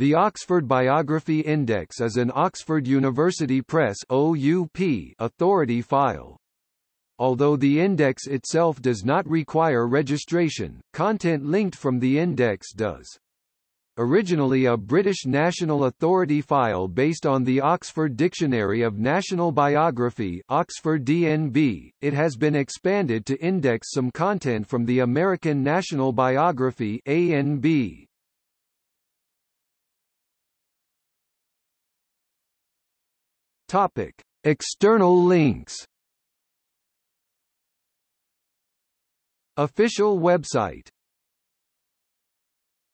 The Oxford Biography Index is an Oxford University Press OUP authority file. Although the index itself does not require registration, content linked from the index does. Originally a British National Authority file based on the Oxford Dictionary of National Biography Oxford DNB, it has been expanded to index some content from the American National Biography ANB. Topic: External links. Official website